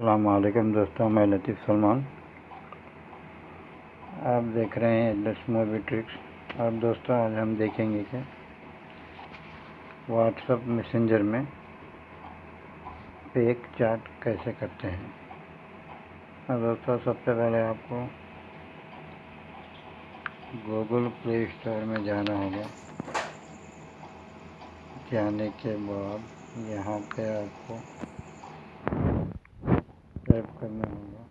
अल्लाम दोस्तों, मैं लतीफ़ सलमान। आप देख रहे हैं एडलेस मूवी ट्रिक्स और दोस्तों, आज हम देखेंगे कि व्हाट्सअप मैसेंजर में पेक चार्ट कैसे करते हैं। और दोस्तों, सबसे पहले आपको गूगल प्ले स्टोर में जाना होगा। जाने के बाद यहाँ पे आपको टाइप करना होगा।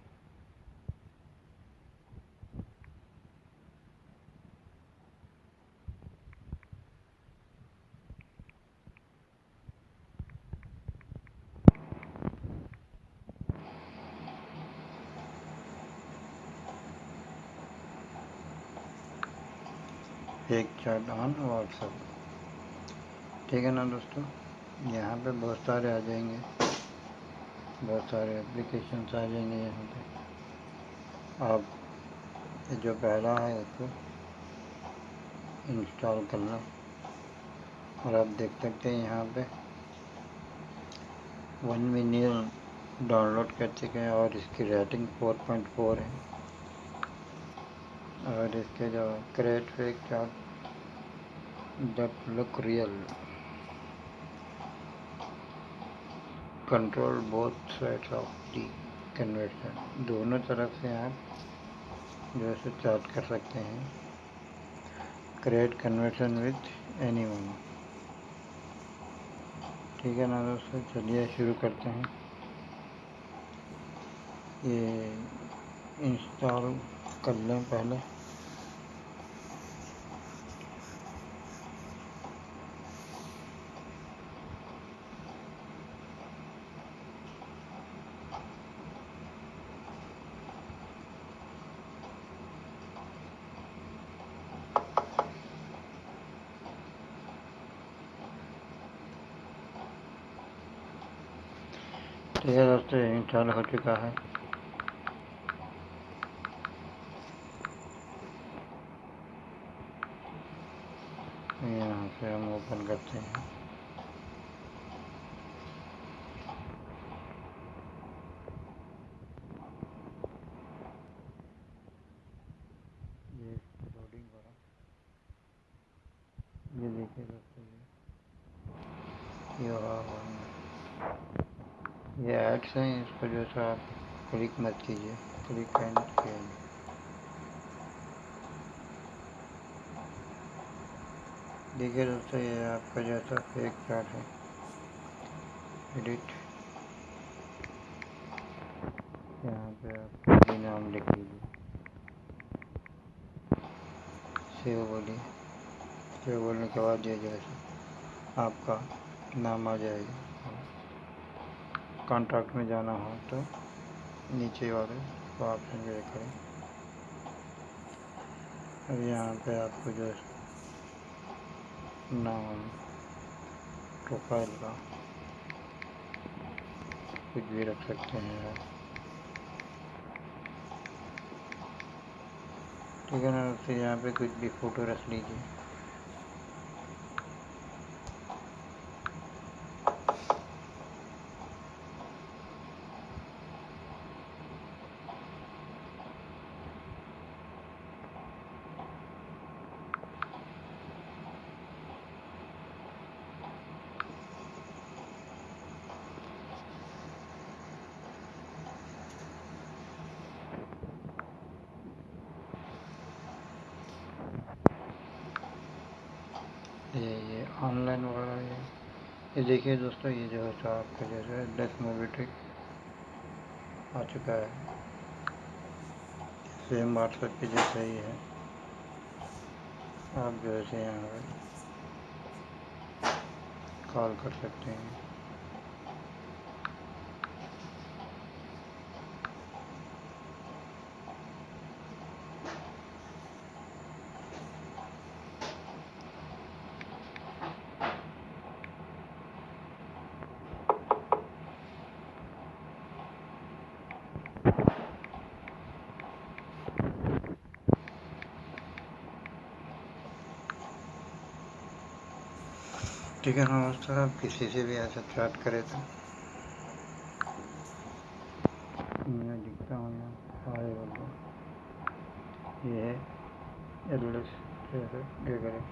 एक चार्ट ऑन व्हाट्सएप ठीक है ना दोस्तों? यहाँ पे बहुत सारे आ जाएँगे। बहुत सारे एप्लीकेशंस आ जाएँगे यहाँ पे। आप जो पहला है उसको इंस्टॉल करना। और आप देख सकते हैं यहाँ पे वन मिलियन डाउनलोड कर चुके हैं और इसकी रेटिंग 4.4 है। और इसके जो create fake that look real control both sides of the conversation दोनों तरफ़ से आप जो है चार्ट कर सकते हैं। क्रिएट कन्वर्शन विथ एनी ठीक है ना दोस्तों? चलिए शुरू करते हैं। ये इंस्टॉल कर लें पहले। ठीक है दोस्तों इंस्टॉल हो चुका है। यहाँ से हम ओपन करते हैं। ये हो देखिए दोस्तों ये ये ये एड्स हैं इसको जो है आप क्लिक मत कीजिए क्लिक करना कीजिए। देखिए दोस्तों, ये आपका जो जैसा फेक चार्ट है। एडिट यहाँ पे आप नाम लिख लीजिए। सेव बोलिए। सेव बोलने के बाद ये जैसे आपका नाम आ जाएगा। कॉन्ट्रैक्ट में जाना हो तो नीचे वाले ऑप्शन क्लिक करें। अब यहाँ पे आपको जो नाम प्रोफ़ाइल का कुछ भी रख सकते हैं आप। ठीक है ना फिर यहाँ पे कुछ भी फ़ोटो रख लीजिए। ये ये ऑनलाइन वगैरह ये ये देखिए दोस्तों, ये जो है तो आपका जैसे डेस्क मूवी ट्रिक आ चुका है। सेम व्हाट्सएप के जैसे ही है। आप जो है यहाँ पर कॉल कर सकते हैं। ठीक है नमस्कार आप किसी से भी ऐसा चैट करें तो। मैं दिखता हूँ यहाँ आए बोल ये ये करें।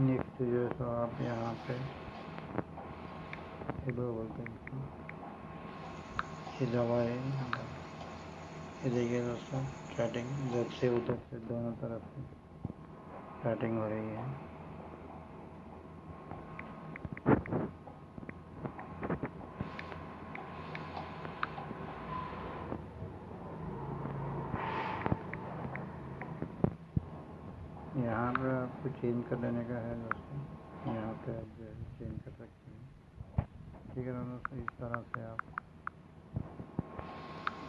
नेक्स्ट जो है तो आप यहाँ पे हेलो बोलते हैं। ये दवा है, ये देखिए दोस्तों चैटिंग इधर से उधर से दोनों तरफ़ से चैटिंग हो रही है। यहाँ पर आपको चेंज कर लेने का है दोस्तों। यहाँ पे आप जो है चेंज कर सकते हैं। ठीक है दोस्तों, इस तरह से आप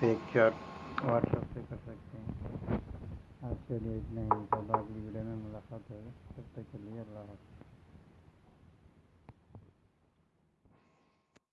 एक चार्ट व्हाट्सएप से कर सकते हैं। आज के लिए इतना ही। अगली वीडियो में मुलाकात होगी, तब तक के लिए अल्लाह हाफ़